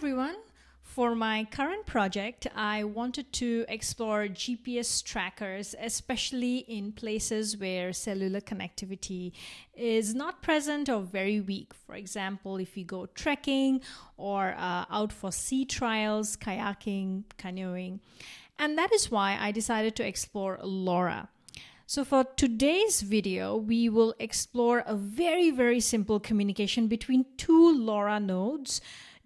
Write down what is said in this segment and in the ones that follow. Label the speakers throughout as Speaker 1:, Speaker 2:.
Speaker 1: everyone. For my current project, I wanted to explore GPS trackers, especially in places where cellular connectivity is not present or very weak. For example, if you go trekking or uh, out for sea trials, kayaking, canoeing. And that is why I decided to explore LoRa. So for today's video, we will explore a very, very simple communication between two LoRa nodes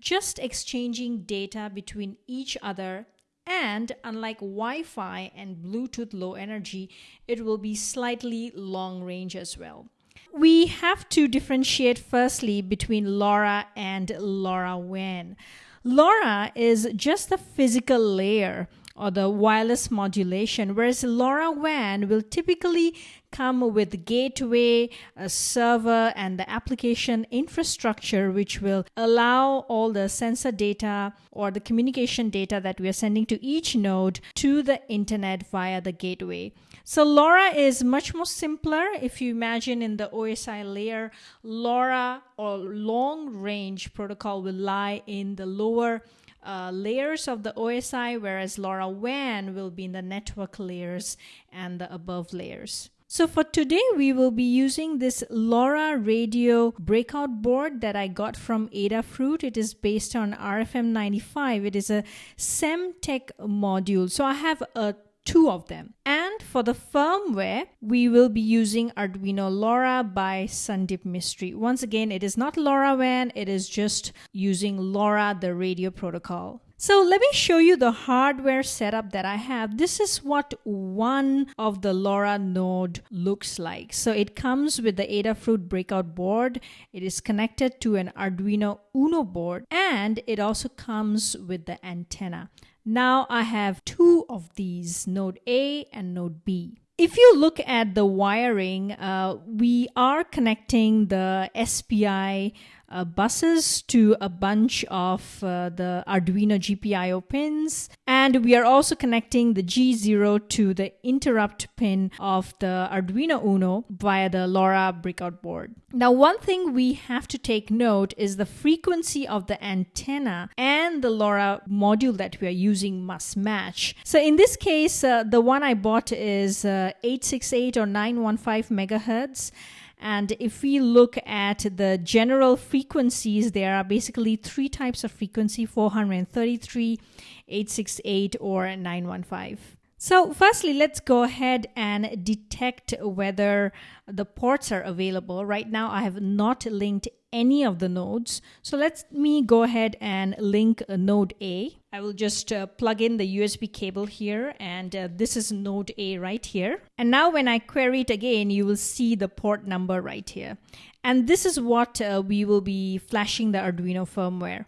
Speaker 1: just exchanging data between each other and unlike Wi-Fi and Bluetooth low energy, it will be slightly long range as well. We have to differentiate firstly between LoRa and LoRaWAN. LoRa is just the physical layer or the wireless modulation, whereas LoRaWAN will typically come with gateway, a server, and the application infrastructure, which will allow all the sensor data or the communication data that we are sending to each node to the internet via the gateway. So LoRa is much more simpler. If you imagine in the OSI layer, LoRa or long range protocol will lie in the lower uh, layers of the OSI, whereas LoRaWAN will be in the network layers and the above layers. So for today, we will be using this LoRa radio breakout board that I got from Adafruit. It is based on RFM95. It is a Semtech module. So I have a two of them. And for the firmware, we will be using Arduino LoRa by Sandeep Mistry. Once again, it is not LoRaWAN, it is just using LoRa, the radio protocol. So let me show you the hardware setup that I have. This is what one of the LoRa node looks like. So it comes with the Adafruit breakout board. It is connected to an Arduino Uno board and it also comes with the antenna. Now I have two of these, node A and node B. If you look at the wiring, uh, we are connecting the SPI uh, buses to a bunch of uh, the Arduino GPIO pins. And we are also connecting the G0 to the interrupt pin of the Arduino Uno via the LoRa breakout board. Now, one thing we have to take note is the frequency of the antenna and the LoRa module that we are using must match. So in this case, uh, the one I bought is uh, 868 or 915 megahertz and if we look at the general frequencies, there are basically three types of frequency 433, 868, or 915. So firstly, let's go ahead and detect whether the ports are available. Right now, I have not linked any of the nodes. So let me go ahead and link node A. I will just uh, plug in the USB cable here and uh, this is node A right here. And now when I query it again, you will see the port number right here. And this is what uh, we will be flashing the Arduino firmware.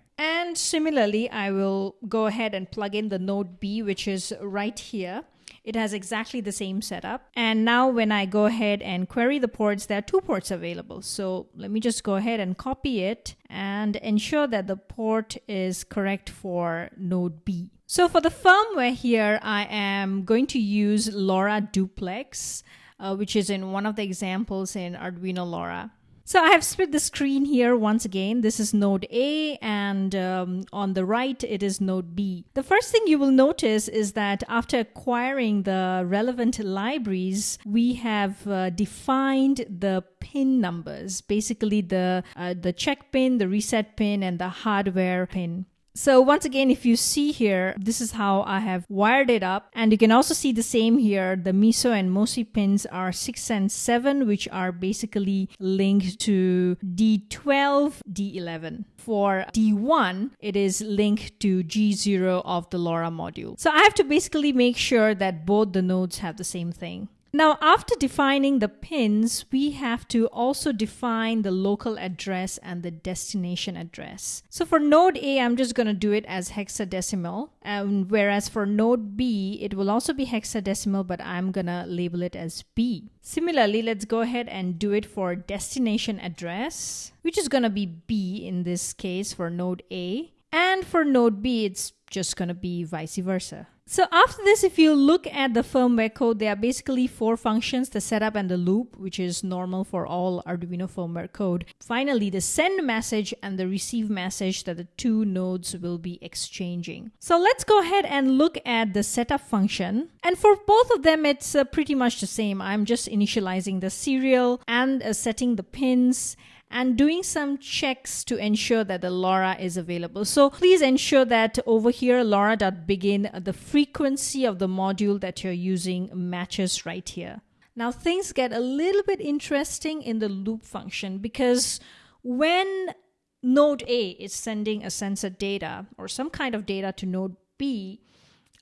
Speaker 1: Similarly, I will go ahead and plug in the node B, which is right here. It has exactly the same setup. And now when I go ahead and query the ports, there are two ports available. So let me just go ahead and copy it and ensure that the port is correct for node B. So for the firmware here, I am going to use LoRa Duplex, uh, which is in one of the examples in Arduino LoRa. So I have split the screen here once again. This is node A and um, on the right it is node B. The first thing you will notice is that after acquiring the relevant libraries, we have uh, defined the pin numbers, basically the, uh, the check pin, the reset pin, and the hardware pin. So once again, if you see here, this is how I have wired it up. And you can also see the same here. The MISO and MOSI pins are 6 and 7, which are basically linked to D12, D11. For D1, it is linked to G0 of the LoRa module. So I have to basically make sure that both the nodes have the same thing. Now, after defining the pins, we have to also define the local address and the destination address. So for node A, I'm just going to do it as hexadecimal. Um, whereas for node B, it will also be hexadecimal, but I'm going to label it as B. Similarly, let's go ahead and do it for destination address, which is going to be B in this case for node A. And And for node B, it's just going to be vice versa. So after this, if you look at the firmware code, there are basically four functions, the setup and the loop, which is normal for all Arduino firmware code. Finally, the send message and the receive message that the two nodes will be exchanging. So let's go ahead and look at the setup function. And for both of them, it's uh, pretty much the same. I'm just initializing the serial and uh, setting the pins and doing some checks to ensure that the LoRa is available. So please ensure that over here, LoRa.begin, the frequency of the module that you're using matches right here. Now things get a little bit interesting in the loop function because when node A is sending a sensor data or some kind of data to node B,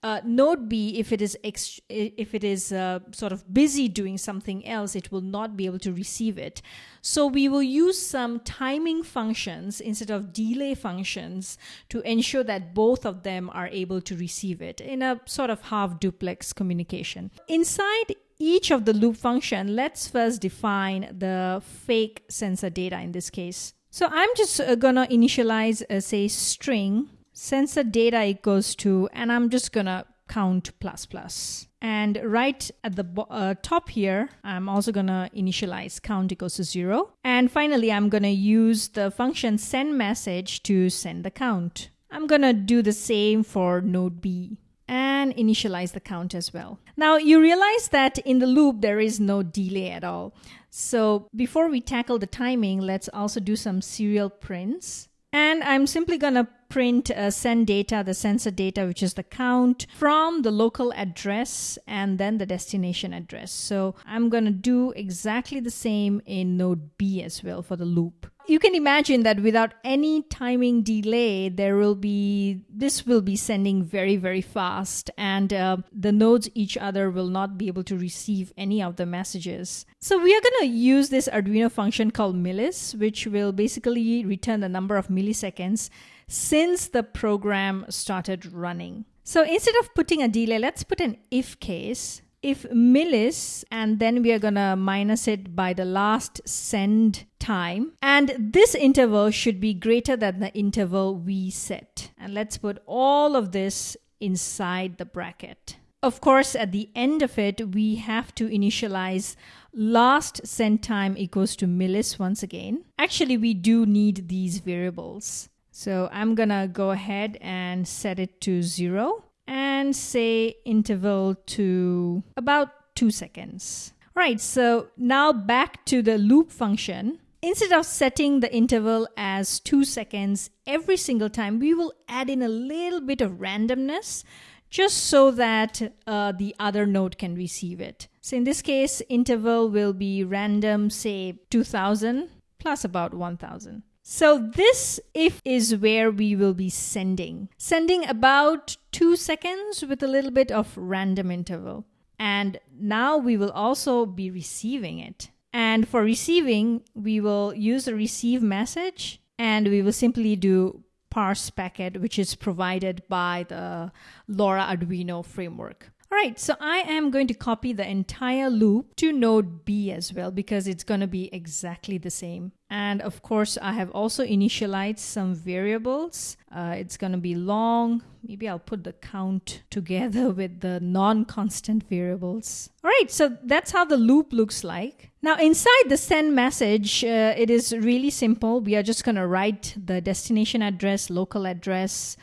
Speaker 1: uh, node B, if it is ex- if it is uh, sort of busy doing something else, it will not be able to receive it. So we will use some timing functions instead of delay functions to ensure that both of them are able to receive it in a sort of half duplex communication. Inside each of the loop function, let's first define the fake sensor data in this case. So I'm just uh, gonna initialize a say string sensor data equals to, and I'm just gonna count plus plus. And right at the uh, top here, I'm also gonna initialize count equals to zero. And finally, I'm gonna use the function send message to send the count. I'm gonna do the same for node B and initialize the count as well. Now you realize that in the loop there is no delay at all. So before we tackle the timing, let's also do some serial prints. And I'm simply to print uh, send data, the sensor data, which is the count from the local address and then the destination address. So I'm going to do exactly the same in node B as well for the loop you can imagine that without any timing delay there will be this will be sending very very fast and uh, the nodes each other will not be able to receive any of the messages so we are going to use this arduino function called millis which will basically return the number of milliseconds since the program started running. So instead of putting a delay let's put an if case. If millis and then we are going to minus it by the last send time. And this interval should be greater than the interval we set. And let's put all of this inside the bracket. Of course at the end of it we have to initialize last send time equals to millis once again. Actually we do need these variables so I'm gonna go ahead and set it to zero and say interval to about two seconds. Right, so now back to the loop function. Instead of setting the interval as two seconds every single time, we will add in a little bit of randomness just so that uh, the other node can receive it. So in this case, interval will be random, say 2000 plus about 1000. So this if is where we will be sending. Sending about two seconds with a little bit of random interval. And now we will also be receiving it. And for receiving, we will use the receive message and we will simply do parse packet, which is provided by the LoRa Arduino framework. All right, so I am going to copy the entire loop to node B as well because it's going to be exactly the same. And of course, I have also initialized some variables. Uh, it's going to be long. Maybe I'll put the count together with the non-constant variables. All right, so that's how the loop looks like. Now inside the send message, uh, it is really simple. We are just going to write the destination address, local address,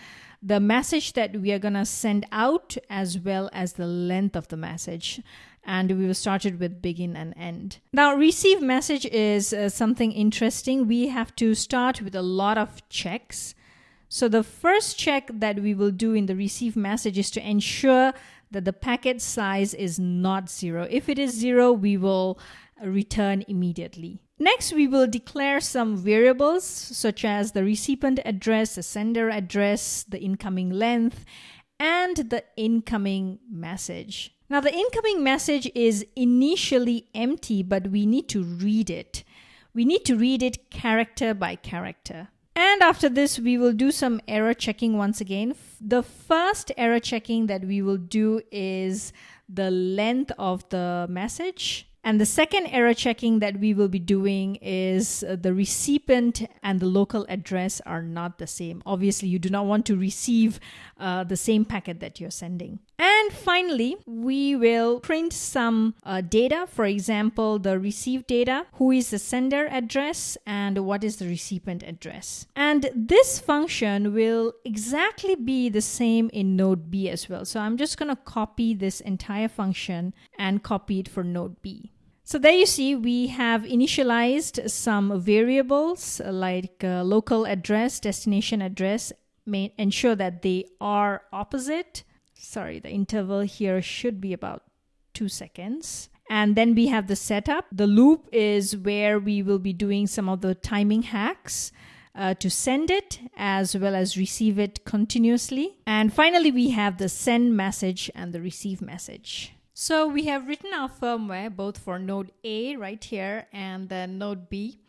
Speaker 1: the message that we are going to send out as well as the length of the message and we will start it with begin and end. Now, receive message is uh, something interesting. We have to start with a lot of checks. So, the first check that we will do in the receive message is to ensure that the packet size is not zero. If it is zero, we will return immediately. Next, we will declare some variables such as the recipient address, the sender address, the incoming length, and the incoming message. Now, the incoming message is initially empty, but we need to read it. We need to read it character by character. And after this, we will do some error checking once again. The first error checking that we will do is the length of the message And the second error checking that we will be doing is uh, the recipient and the local address are not the same. Obviously, you do not want to receive uh, the same packet that you're sending. And finally, we will print some uh, data. For example, the received data, who is the sender address and what is the recipient address. And this function will exactly be the same in node B as well. So I'm just going to copy this entire function and copy it for node B. So there you see we have initialized some variables like uh, local address, destination address, may ensure that they are opposite sorry, the interval here should be about two seconds. And then we have the setup. The loop is where we will be doing some of the timing hacks. Uh, to send it as well as receive it continuously. And finally, we have the send message and the receive message. So we have written our firmware both for node A right here and then node B.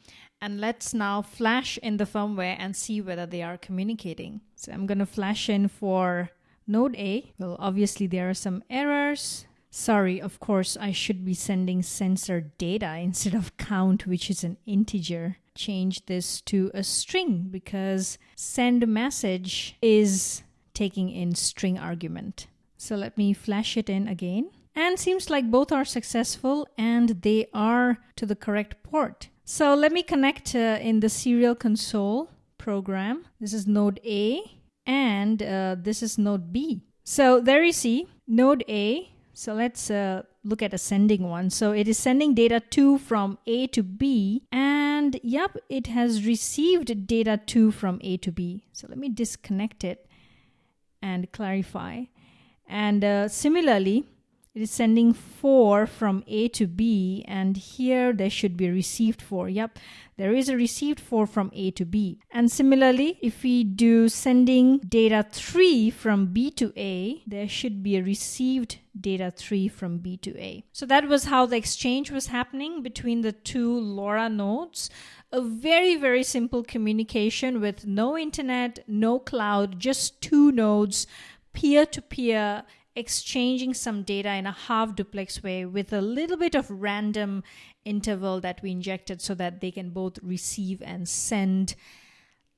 Speaker 1: And let's now flash in the firmware and see whether they are communicating. So I'm going to flash in for Node A, well, obviously there are some errors. Sorry, of course, I should be sending sensor data instead of count, which is an integer. Change this to a string because send message is taking in string argument. So let me flash it in again. And seems like both are successful and they are to the correct port. So let me connect uh, in the serial console program. This is node A and uh, this is node B. So there you see node A. So let's uh, look at a sending one. So it is sending data 2 from A to B and yep, it has received data 2 from A to B. So let me disconnect it and clarify. And uh, similarly, it is sending 4 from A to B and here there should be received 4. Yep, there is a received 4 from A to B. And similarly, if we do sending data 3 from B to A, there should be a received data 3 from B to A. So that was how the exchange was happening between the two LoRa nodes. A very, very simple communication with no internet, no cloud, just two nodes, peer to peer exchanging some data in a half duplex way with a little bit of random interval that we injected so that they can both receive and send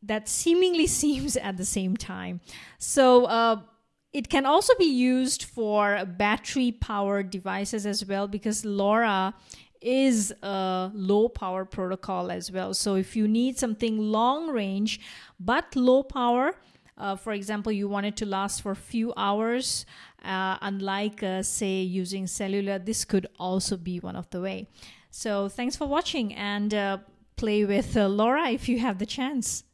Speaker 1: that seemingly seems at the same time. So, uh, it can also be used for battery powered devices as well because LoRa is a low power protocol as well. So, if you need something long range but low power, uh, for example, you want it to last for a few hours, uh, unlike, uh, say, using cellular, this could also be one of the way. So thanks for watching and uh, play with uh, LoRa if you have the chance.